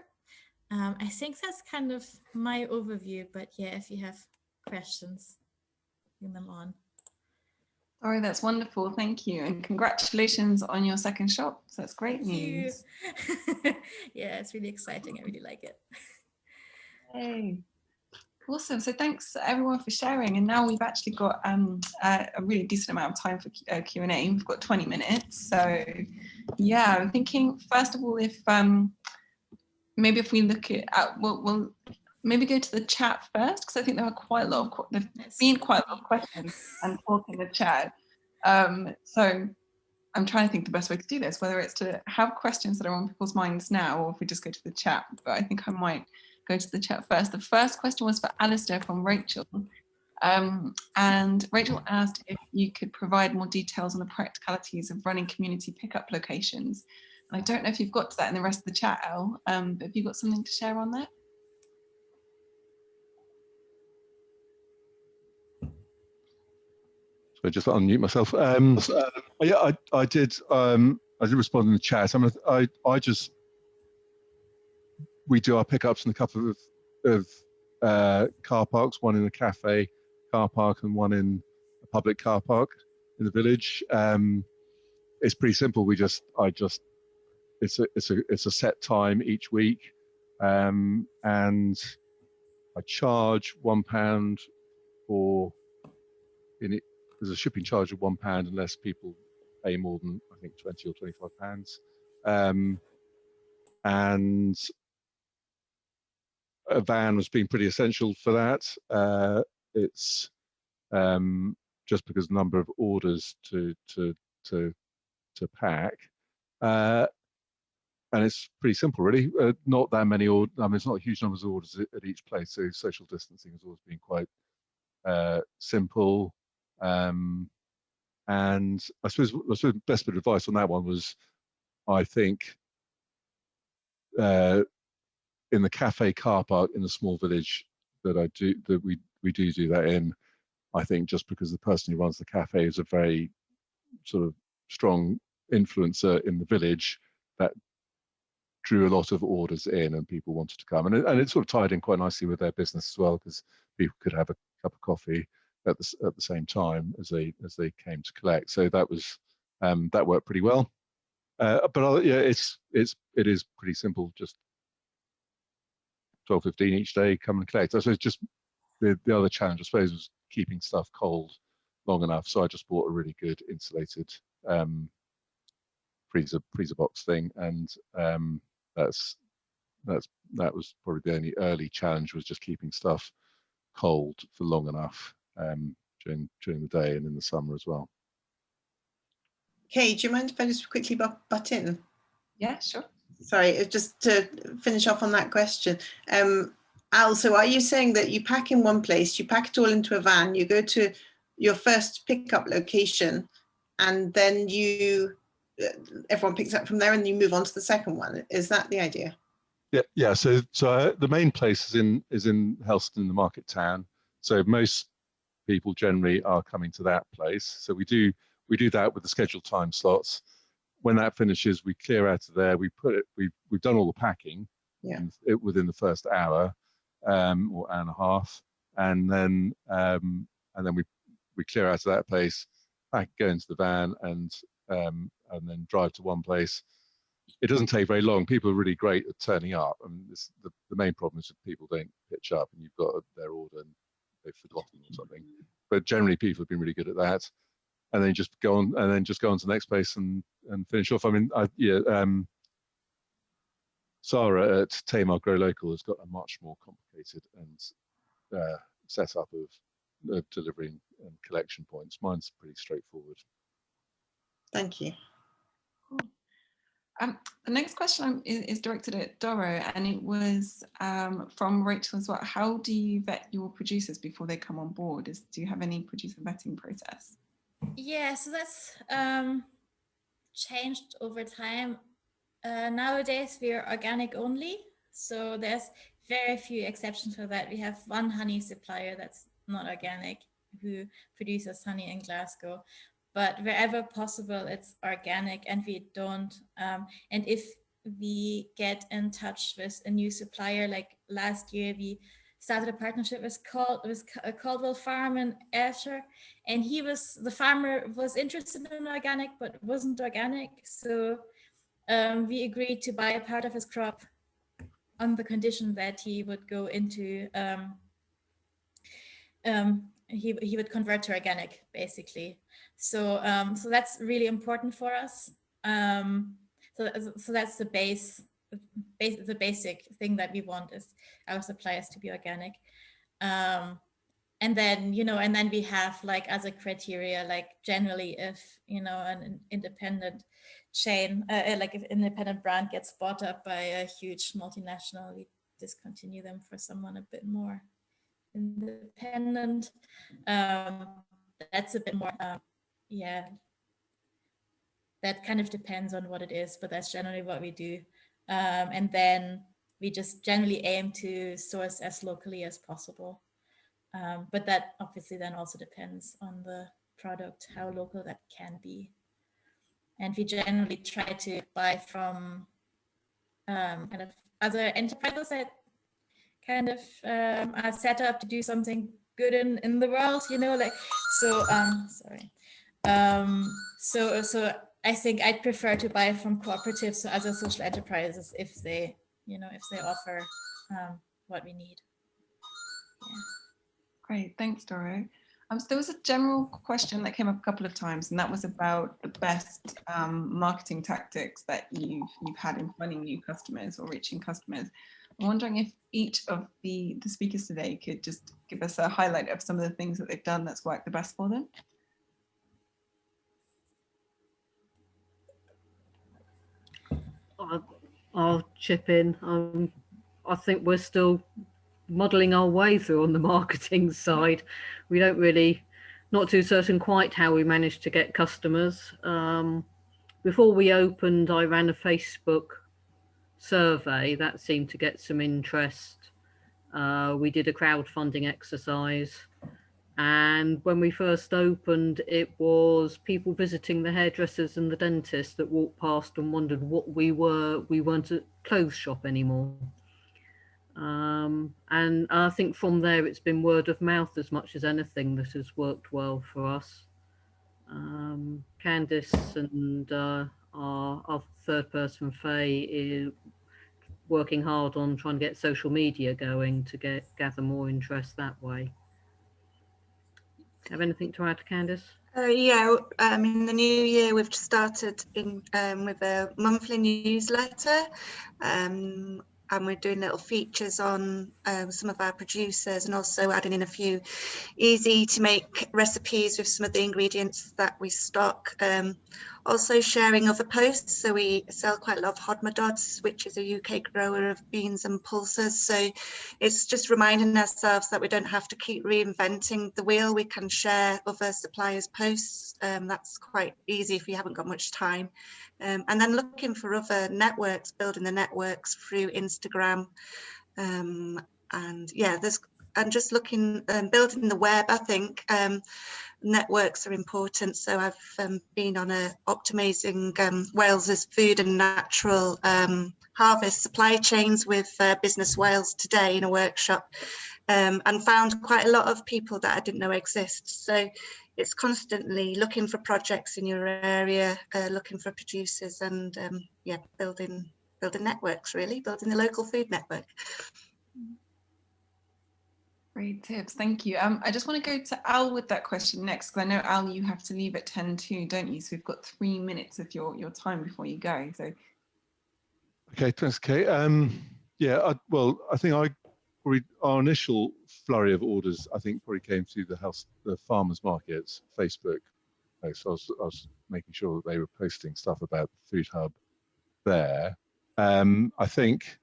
Um, I think that's kind of my overview but yeah if you have questions bring them on Sorry, that's wonderful. Thank you. And congratulations on your second shop. So that's great Thank news. *laughs* yeah, it's really exciting. I really like it. Hey. Awesome. So thanks everyone for sharing. And now we've actually got um, a, a really decent amount of time for uh, Q&A. We've got 20 minutes. So yeah, I'm thinking first of all, if um, maybe if we look at, uh, we'll, we'll maybe go to the chat first because I think there are quite a lot of, there've been quite a lot of questions and talk in the chat. Um, so I'm trying to think the best way to do this, whether it's to have questions that are on people's minds now or if we just go to the chat. But I think I might go to the chat first. The first question was for Alistair from Rachel. Um, and Rachel asked if you could provide more details on the practicalities of running community pickup locations. And I don't know if you've got to that in the rest of the chat, El, um, but have you got something to share on that? So I just unmute myself. Um, so, yeah, I, I did. Um, I did respond in the chat. I mean, I, I just we do our pickups in a couple of of uh, car parks. One in a cafe car park and one in a public car park in the village. Um, it's pretty simple. We just, I just, it's a, it's a, it's a set time each week, um, and I charge one pound for in it. There's a shipping charge of one pound unless people pay more than I think twenty or twenty-five pounds, um, and a van has been pretty essential for that. Uh, it's um, just because the number of orders to to to to pack, uh, and it's pretty simple really. Uh, not that many orders. I mean, it's not huge numbers of orders at, at, each place, so social distancing has always been quite uh, simple. Um, and I suppose, I suppose the best bit of advice on that one was, I think, uh, in the cafe car park in the small village that I do that we we do do that in. I think just because the person who runs the cafe is a very sort of strong influencer in the village that drew a lot of orders in and people wanted to come and it, and it sort of tied in quite nicely with their business as well because people could have a cup of coffee at the at the same time as they as they came to collect. So that was um, that worked pretty well. Uh, but uh, yeah it's it's it is pretty simple just 12 15 each day come and collect. So it's just the, the other challenge i suppose was keeping stuff cold long enough. So I just bought a really good insulated um, freezer freezer box thing, and um, that's that's that was probably the only early challenge was just keeping stuff cold for long enough um, during during the day and in the summer as well. Kay, do you mind if I just quickly butt, butt in? Yeah, sure. Sorry, just to finish off on that question. Um, Al, so are you saying that you pack in one place, you pack it all into a van, you go to your first pickup location, and then you uh, everyone picks up from there, and you move on to the second one? Is that the idea? Yeah, yeah. So, so uh, the main place is in is in Helston, the market town. So most people generally are coming to that place. So we do we do that with the scheduled time slots. When that finishes, we clear out of there. We put it. We we've done all the packing. Yeah. It within the first hour um, or hour and a half, and then um, and then we we clear out of that place, back go into the van, and um, and then drive to one place. It doesn't take very long. People are really great at turning up, and this, the the main problem is that people don't pitch up, and you've got their order and they've forgotten or something. But generally, people have been really good at that, and then just go on and then just go on to the next place and and finish off. I mean, I, yeah. Um, Sarah at Tamar Grow Local has got a much more complicated and uh, setup of uh, delivery and collection points. Mine's pretty straightforward. Thank you. Cool. Um, the next question is, is, directed at Doro, and it was um, from Rachel as well. How do you vet your producers before they come on board? Is, do you have any producer vetting process? Yeah, so that's um, changed over time. Uh, nowadays we're organic only, so there's very few exceptions for that. We have one honey supplier that's not organic who produces honey in Glasgow, but wherever possible it's organic and we don't, um, and if we get in touch with a new supplier, like last year we started a partnership with, with Caldwell Farm in Ayrshire, and he was, the farmer was interested in organic, but wasn't organic, so um, we agreed to buy a part of his crop on the condition that he would go into, um, um, he, he would convert to organic, basically. So, um, so that's really important for us. Um, so, so that's the base bas- the basic thing that we want is our suppliers to be organic. Um, and then you know and then we have like as a criteria like generally if you know an independent chain uh, uh, like if independent brand gets bought up by a huge multinational we discontinue them for someone a bit more independent um that's a bit more uh, yeah that kind of depends on what it is but that's generally what we do um and then we just generally aim to source as locally as possible um, but that obviously then also depends on the product, how local that can be. And we generally try to buy from um, kind of other enterprises that kind of um, are set up to do something good in, in the world, you know, like, so, um, sorry. Um, so, so I think I'd prefer to buy from cooperatives or other social enterprises if they, you know, if they offer um, what we need. Yeah. Great, thanks, Doro. Um, so there was a general question that came up a couple of times, and that was about the best um, marketing tactics that you've you've had in finding new customers or reaching customers. I'm wondering if each of the the speakers today could just give us a highlight of some of the things that they've done that's worked the best for them. I'll, I'll chip in. Um, I think we're still modeling our way through on the *laughs* marketing side. We don't really, not too certain quite how we managed to get customers. Um, before we opened, I ran a Facebook survey that seemed to get some interest. Uh, we did a crowdfunding exercise. And when we first opened, it was people visiting the hairdressers and the dentist that walked past and wondered what we were. We weren't a clothes shop anymore. Um, and I think from there it's been word of mouth as much as anything that has worked well for us. Um, Candice and uh, our, our, third person Faye is working hard on trying to get social media going to get gather more interest that way. Have anything to add, Candice? Uh, yeah, um, in the new year we've started in um, with a monthly newsletter. Um, and we're doing little features on um, some of our producers and also adding in a few easy to make recipes with some of the ingredients that we stock. Um, also sharing other posts. So we sell quite a lot of Hodmedod's, which is a UK grower of beans and pulses. So it's just reminding ourselves that we don't have to keep reinventing the wheel. We can share other suppliers' posts. Um, that's quite easy if you haven't got much time. Um, and then looking for other networks, building the networks through Instagram. Um, and yeah, there's and just looking um, building the web i think um, networks are important. So i've um, been on a optimizing um, wales's food and natural um, harvest supply chains with uh, business wales today in a workshop um, and found quite a lot of people that i didn't know exist. So it's constantly looking for projects in your area uh, looking for producers and yeah building building networks really building the local food network Great tips, thank you. Um, I just want to go to Al with that question next, because I know Al, you have to leave at 10 too, don't you? So we've got three minutes of your, your time before you go. So. Okay, thanks, Kate. Um, yeah, I, well, I think I our initial flurry of orders, I think, probably came through the house, the farmers markets, Facebook. So I was, I was making sure that they were posting stuff about the Food Hub there. Um, I think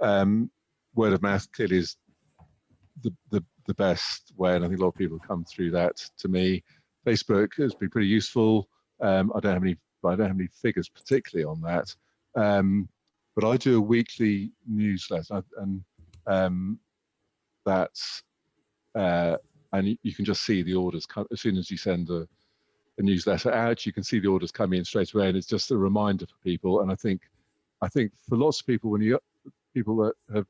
um, word of mouth clearly is the, the, the best way, and I think a lot of people come through that to me. Facebook has been pretty useful. Um, I don't have any, I don't have any figures particularly on that, um, but I do a weekly newsletter, and um, that's uh, and you can just see the orders come as soon as you send a, a newsletter out. You can see the orders coming in straight away, and it's just a reminder for people. And I think, I think for lots of people, when you people that have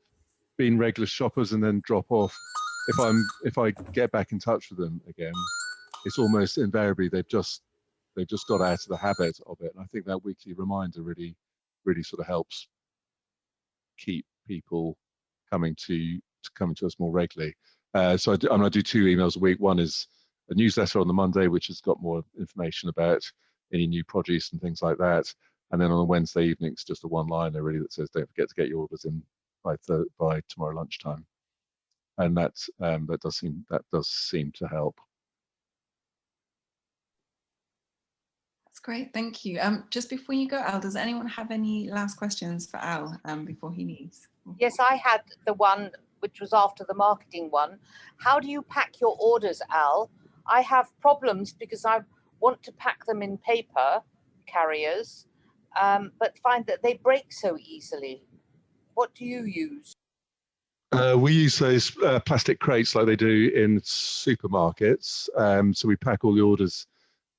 been regular shoppers and then drop off, if I'm if I get back in touch with them again, it's almost invariably they've just they've just got out of the habit of it. And I think that weekly reminder really really sort of helps keep people coming to, to coming to us more regularly. Uh, so I do, I'm going to do two emails a week. One is a newsletter on the Monday, which has got more information about any new produce and things like that. And then on a Wednesday evening, it's just a one-liner really that says, "Don't forget to get your orders in by th by tomorrow lunchtime." And that um, that does seem that does seem to help. That's great, thank you. Um, just before you go, Al, does anyone have any last questions for Al um, before he leaves? Yes, I had the one which was after the marketing one. How do you pack your orders, Al? I have problems because I want to pack them in paper carriers, um, but find that they break so easily. What do you use? Uh, we use those uh, plastic crates like they do in supermarkets. Um, so we pack all the orders,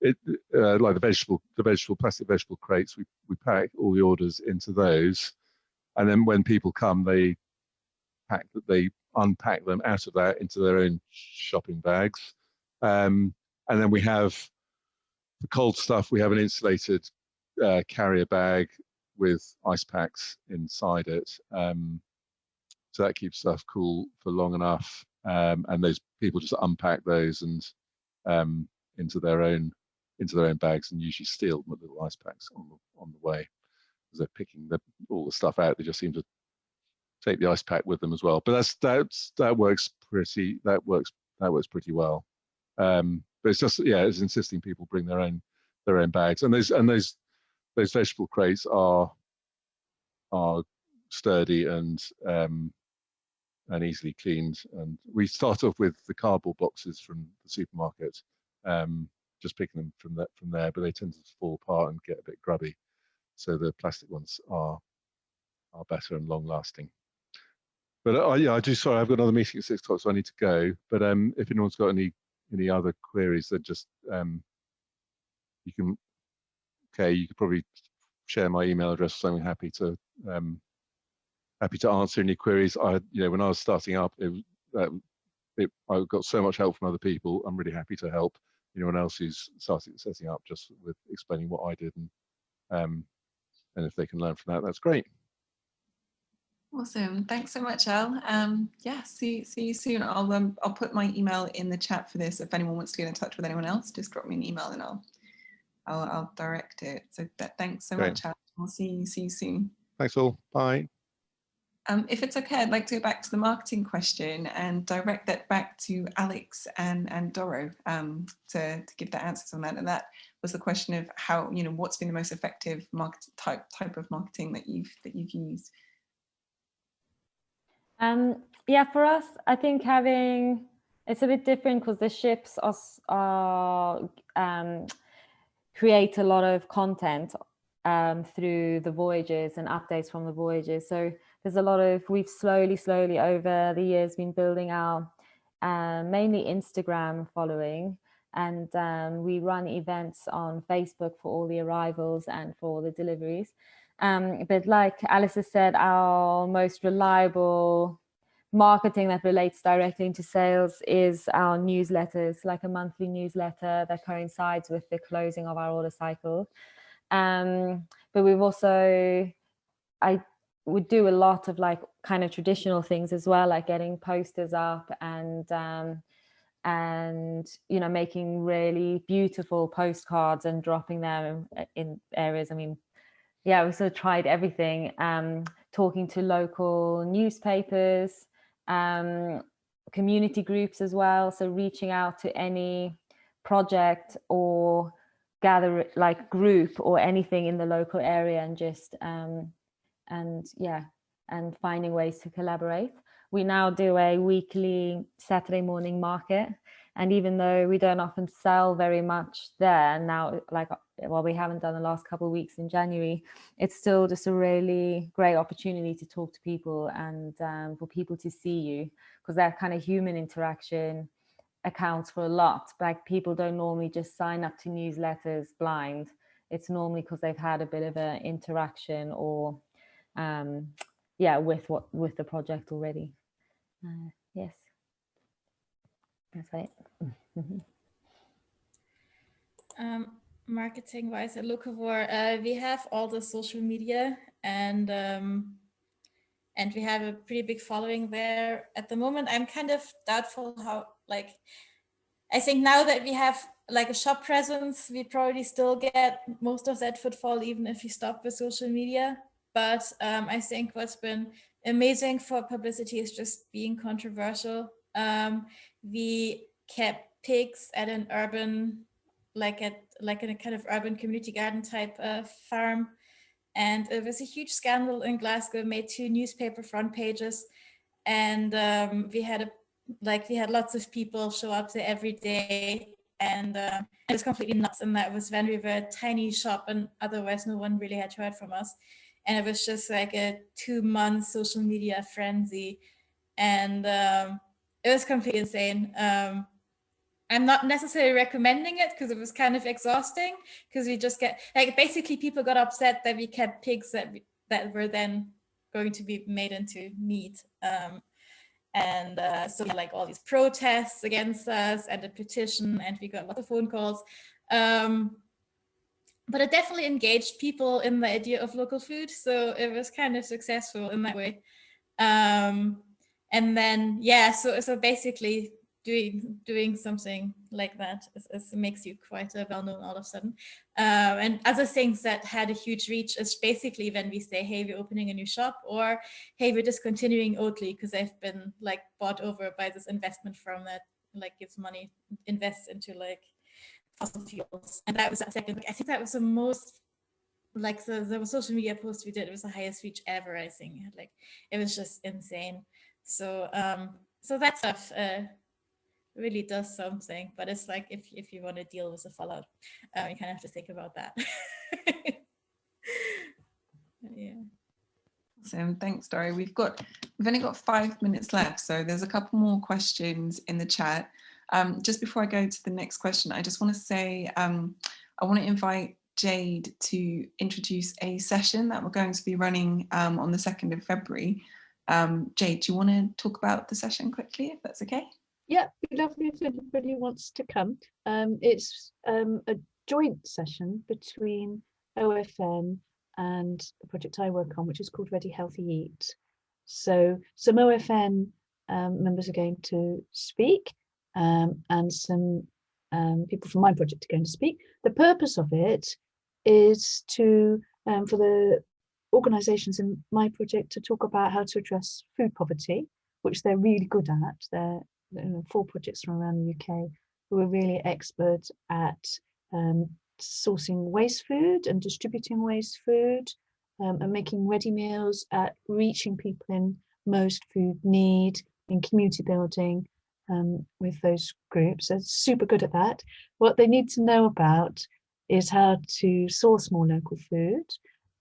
it, uh, like the vegetable, the vegetable plastic vegetable crates. We we pack all the orders into those, and then when people come, they pack that they unpack them out of that into their own shopping bags. Um, and then we have the cold stuff. We have an insulated uh, carrier bag with ice packs inside it. Um, so that keeps stuff cool for long enough. Um, and those people just unpack those and um, into their own into their own bags and usually steal the little ice packs on the on the way as they're picking the, all the stuff out. They just seem to take the ice pack with them as well. But that's that's that works pretty that works that works pretty well. Um, but it's just yeah, it's insisting people bring their own their own bags, and those and those those vegetable crates are are sturdy and um, and easily cleaned. And we start *laughs* off with the cardboard boxes from the supermarket, um, just picking them from that from there, but they tend to fall apart and get a bit grubby. So the plastic ones are are better and long lasting. But uh, yeah, I do. Sorry, I've got another meeting at six o'clock, so I need to go. But um, if anyone's got any any other queries, then just um, you can. Okay, you could probably share my email address. So I'm happy to um, happy to answer any queries. I, you know, when I was starting up, it, uh, it, I got so much help from other people. I'm really happy to help anyone else who's starting setting up, just with explaining what I did, and um, and if they can learn from that, that's great. Awesome. Thanks so much, Al. Um, yeah, see, see you soon. I'll um, I'll put my email in the chat for this. If anyone wants to get in touch with anyone else, just drop me an email and I'll I'll, I'll direct it. So that, thanks so Great. much, Al. I'll see you, see you soon. Thanks all. Bye. Um, if it's okay, I'd like to go back to the marketing question and direct that back to Alex and, and Doro um, to, to give the answers on that. And that was the question of how, you know, what's been the most effective market type type of marketing that you've that you've used. Um, yeah, for us, I think having it's a bit different because the ships are, are um, create a lot of content um, through the voyages and updates from the voyages. So there's a lot of we've slowly, slowly over the years been building our uh, mainly Instagram following, and um, we run events on Facebook for all the arrivals and for the deliveries. Um, but like Alice has said, our most reliable marketing that relates directly into sales is our newsletters, like a monthly newsletter that coincides with the closing of our order cycle. Um, but we've also, I would do a lot of like kind of traditional things as well, like getting posters up and um, and you know making really beautiful postcards and dropping them in, areas. I mean, yeah, we sort of tried everything. Um, talking to local newspapers, um, community groups as well. So reaching out to any project or gather like group or anything in the local area and just um, and yeah and finding ways to collaborate. We now do a weekly Saturday morning market and even though we don't often sell very much there now, like, well, we haven't done the last couple of weeks in January, it's still just a really great opportunity to talk to people and um, for people to see you because that kind of human interaction accounts for a lot. Like people don't normally just sign up to newsletters blind. It's normally because they've had a bit of an interaction or um, yeah, with what with the project already. Uh, yes. That's right. um, marketing wise at Locavore, uh, we have all the social media and um, and we have a pretty big following there. At the moment, I'm kind of doubtful how like I think now that we have like a shop presence, we probably still get most of that footfall, even if we stop with social media. But um, I think what's been amazing for publicity is just being controversial. Um, we kept pigs at an urban, like at like in a kind of urban community garden type farm. And it was a huge scandal in Glasgow, made two newspaper front pages. And um, we had a like we had lots of people show up there every day and uh, it was completely nuts and that was when we were a tiny shop and otherwise no one really had heard from us and it was just like a two month social media frenzy and um, it was completely insane um, i'm not necessarily recommending it because it was kind of exhausting because we just get like basically people got upset that we kept pigs that that were then going to be made into meat um, and uh, so like all these protests against us and a petition and we got lots of phone calls. Um, but it definitely engaged people in the idea of local food. So it was kind of successful in that way. Um, and then, yeah, so, so basically doing doing something like that is, is makes you quite uh, well known all of a sudden. Um, and other things that had a huge reach is basically when we say, hey, we're opening a new shop or hey, we're discontinuing Oatly because they've been like bought over by this investment firm that like gives money, invests into like fossil fuels. And that was that second, I think that was the most like the, the social media post we did, it was the highest reach ever, I think. Like it was just insane. So um, so that stuff uh, really does something, but it's like if, if you want to deal with the fallout, um, you kind of have to think about that. *laughs* yeah. Awesome, thanks, Dory. We've got we've only got five minutes left, so there's a couple more questions in the chat. Um, just before I go to the next question, I just want to say um, I want to invite Jade to introduce a session that we're going to be running um, on the 2nd of February. Um, Jade, do you want to talk about the session quickly, if that's okay? yeah, be lovely if anybody wants to come. Um, it's um, a joint session between OFN and the project I work on, which is called Ready Healthy Eat. So some OFN um, members are going to speak um, and some um, people from my project are going to speak. The purpose of it is to, for the organisations in my project to talk about how to address food poverty, which they're really good at. They're you know, four projects from around the UK who are really expert at um, sourcing waste food and distributing waste food um, and making ready meals at reaching people in most food need in community building um, with those groups. They're super good at that. What they need to know about is how to source more local food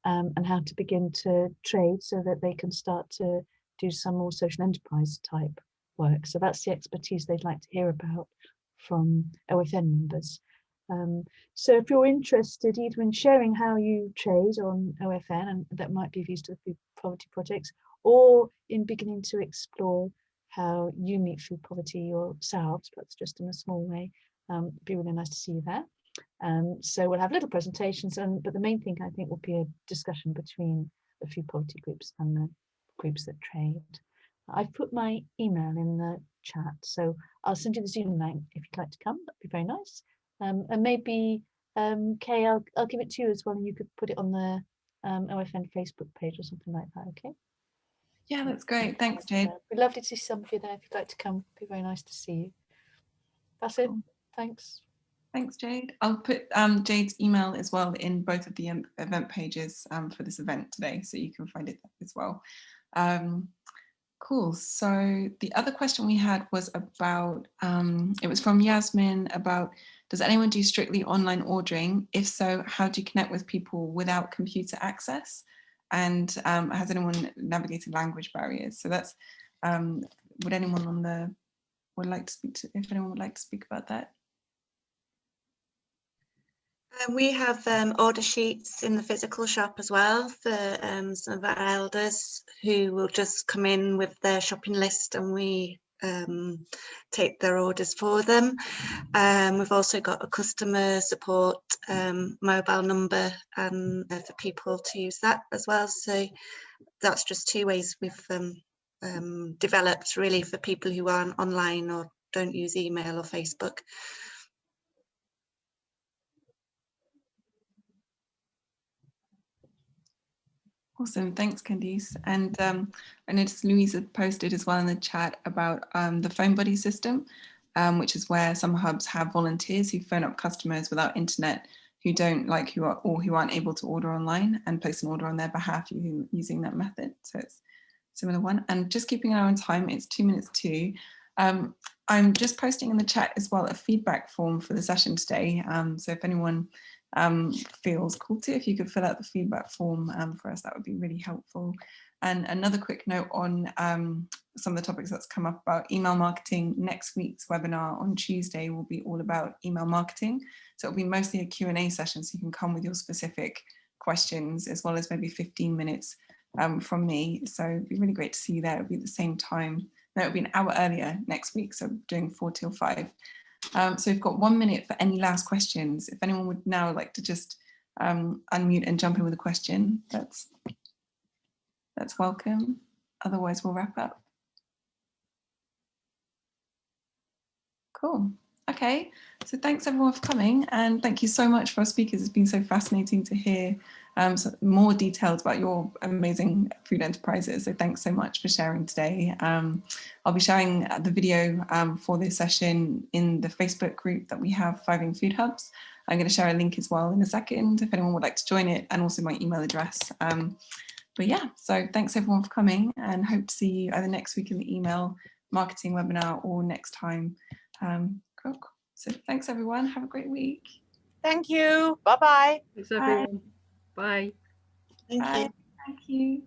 um, and how to begin to trade so that they can start to do some more social enterprise type work. So that's the expertise they'd like to hear about from OFN members. Um, so if you're interested either in sharing how you trade on OFN, and that might be of use to the food poverty projects, or in beginning to explore how you meet food poverty yourselves, perhaps just in a small way, um, it'd be really nice to see you there. Um, so we'll have little presentations, and but the main thing I think will be a discussion between the food poverty groups and the groups that trade. I've put my email in the chat, so I'll send you the Zoom link if you'd like to come. That'd be very nice. Um, and maybe, um, Kay, I'll, I'll give it to you as well, and you could put it on the um, OFN Facebook page or something like that, okay? Yeah, that's great. Thanks, Jade. We'd love to see some of you there if you'd like to come. It'd be very nice to see you. That's it. Thanks. Thanks, Jade. I'll put um, Jade's email as well in both of the event pages um, for this event today, so you can find it as well. Um, Cool. So the other question we had was about, um, it was from Yasmin about, does anyone do strictly online ordering? If so, how do you connect with people without computer access? And um, has anyone navigated language barriers? So that's, um, would anyone on the, would like to speak to, if anyone would like to speak about that? Um, we have um, order sheets in the physical shop as well for um, some of our elders who will just come in with their shopping list and we um, take their orders for them. Um, we've also got a customer support um, mobile number uh, for people to use that as well. So that's just two ways we've developed really for people who aren't online or don't use email or Facebook. Awesome, thanks Candice. And um, I noticed Louise had posted as well in the chat about um, the phone buddy system, um, which is where some hubs have volunteers who phone up customers without internet who don't like who are or who aren't able to order online and place an order on their behalf using that method. So it's similar one. And just keeping an eye on time, it's two minutes to. Um, I'm just posting in the chat as well a feedback form for the session today. Um, so if anyone um, feels called to, if you could fill out the feedback form um, for us, that would be really helpful. And another quick note on um, some of the topics that's come up about email marketing. Next week's webinar on Tuesday will be all about email marketing. So it'll be mostly a Q&A session so you can come with your specific questions as well as maybe 15 minutes um, from me. So it'd be really great to see you there. It'll be the same time. No, it'll be an hour earlier next week. So doing four till five. Um, so we've got one minute for any last questions. If anyone would now like to just um, unmute and jump in with a question, that's that's welcome. Otherwise, we'll wrap up. Cool. Okay, so thanks everyone for coming and thank you so much for our speakers. It's been so fascinating to hear um, so more details about your amazing food enterprises. So thanks so much for sharing today. Um, I'll be sharing the video um, for this session in the Facebook group that we have, Thriving Food Hubs. I'm going to share a link as well in a second if anyone would like to join it and also my email address. Um, but yeah, so thanks everyone for coming and hope to see you either next week in the email marketing webinar or next time. Um, cool. So thanks everyone. Have a great week. Thank you. Bye-bye. Thanks everyone. Bye. Thank Bye. you. Thank you.